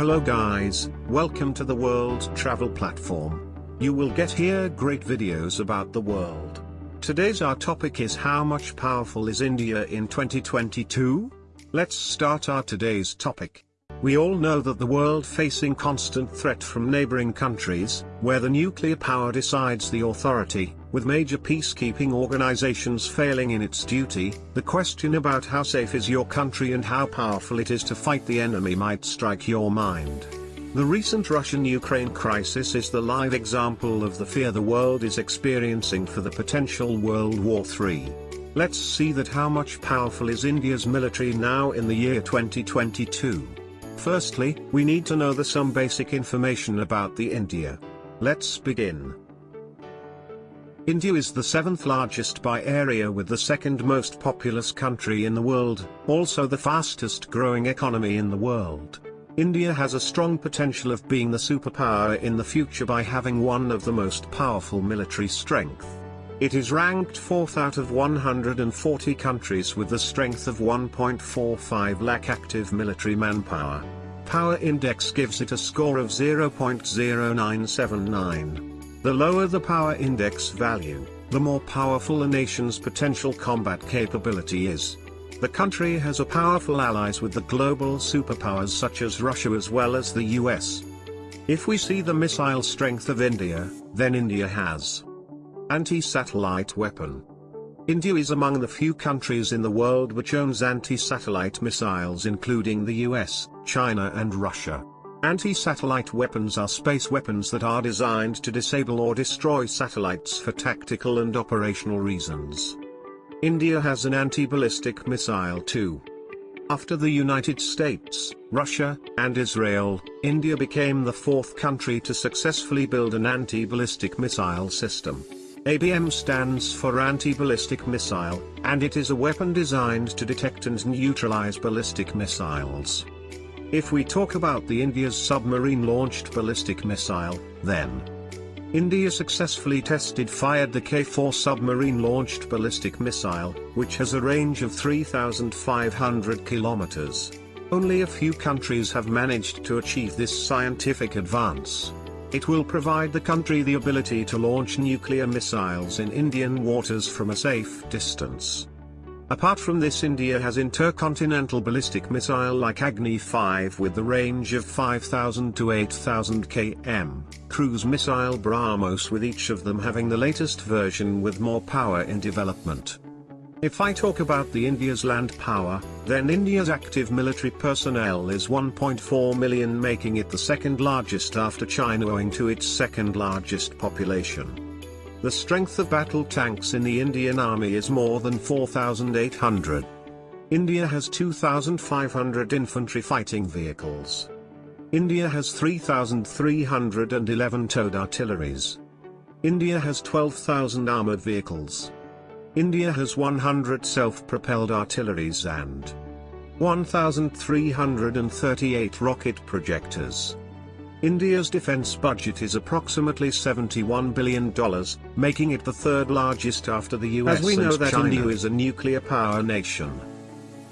Hello guys, welcome to the World Travel Platform. You will get here great videos about the world. Today's our topic is how much powerful is India in 2022? Let's start our today's topic. We all know that the world facing constant threat from neighboring countries, where the nuclear power decides the authority, with major peacekeeping organizations failing in its duty, the question about how safe is your country and how powerful it is to fight the enemy might strike your mind. The recent Russian-Ukraine crisis is the live example of the fear the world is experiencing for the potential World War III. Let's see that how much powerful is India's military now in the year 2022. Firstly, we need to know the some basic information about the India. Let's begin. India is the seventh largest by area with the second most populous country in the world, also the fastest growing economy in the world. India has a strong potential of being the superpower in the future by having one of the most powerful military strength. It is ranked 4th out of 140 countries with the strength of 1.45 lakh active military manpower. Power Index gives it a score of 0.0979. The lower the power index value, the more powerful a nation's potential combat capability is. The country has a powerful allies with the global superpowers such as Russia as well as the US. If we see the missile strength of India, then India has Anti-satellite weapon. India is among the few countries in the world which owns anti-satellite missiles including the US, China and Russia. Anti-satellite weapons are space weapons that are designed to disable or destroy satellites for tactical and operational reasons. India has an anti-ballistic missile too. After the United States, Russia, and Israel, India became the fourth country to successfully build an anti-ballistic missile system. ABM stands for Anti-Ballistic Missile, and it is a weapon designed to detect and neutralize ballistic missiles. If we talk about the India's submarine-launched ballistic missile, then India successfully tested fired the K-4 submarine-launched ballistic missile, which has a range of 3,500 kilometers. Only a few countries have managed to achieve this scientific advance. It will provide the country the ability to launch nuclear missiles in Indian waters from a safe distance. Apart from this India has intercontinental ballistic missile like Agni 5 with the range of 5000 to 8000 km, cruise missile BrahMos with each of them having the latest version with more power in development. If I talk about the India's land power, then India's active military personnel is 1.4 million making it the second largest after China owing to its second largest population. The strength of battle tanks in the Indian Army is more than 4,800. India has 2,500 infantry fighting vehicles. India has 3,311 towed artilleries. India has 12,000 armored vehicles. India has 100 self-propelled artilleries and 1,338 rocket projectors. India's defense budget is approximately $71 billion, making it the third largest after the US As we know that China. India is a nuclear power nation.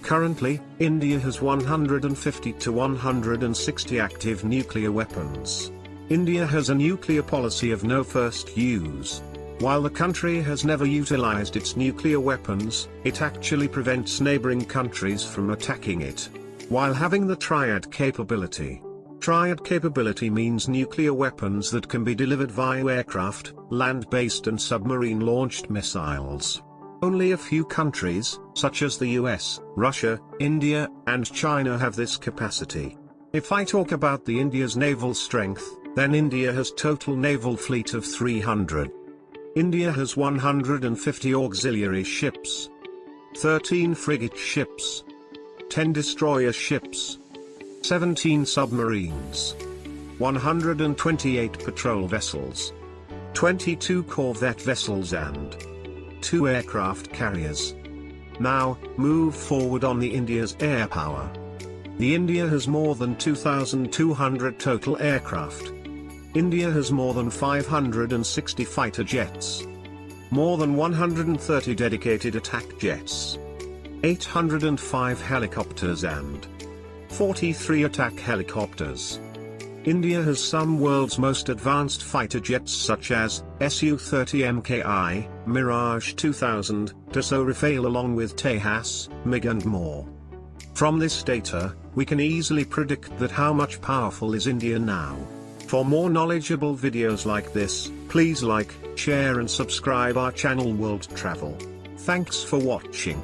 Currently, India has 150 to 160 active nuclear weapons. India has a nuclear policy of no first use, while the country has never utilized its nuclear weapons, it actually prevents neighboring countries from attacking it. While having the triad capability. Triad capability means nuclear weapons that can be delivered via aircraft, land-based and submarine-launched missiles. Only a few countries, such as the US, Russia, India, and China have this capacity. If I talk about the India's naval strength, then India has total naval fleet of 300. India has 150 auxiliary ships, 13 frigate ships, 10 destroyer ships, 17 submarines, 128 patrol vessels, 22 corvette vessels and 2 aircraft carriers. Now, move forward on the India's air power. The India has more than 2,200 total aircraft, India has more than 560 fighter jets. More than 130 dedicated attack jets. 805 helicopters and 43 attack helicopters. India has some world's most advanced fighter jets such as Su-30 MKI, Mirage 2000, Dassault Rafale along with Tejas, MiG and more. From this data, we can easily predict that how much powerful is India now. For more knowledgeable videos like this, please like, share and subscribe our channel World Travel. Thanks for watching.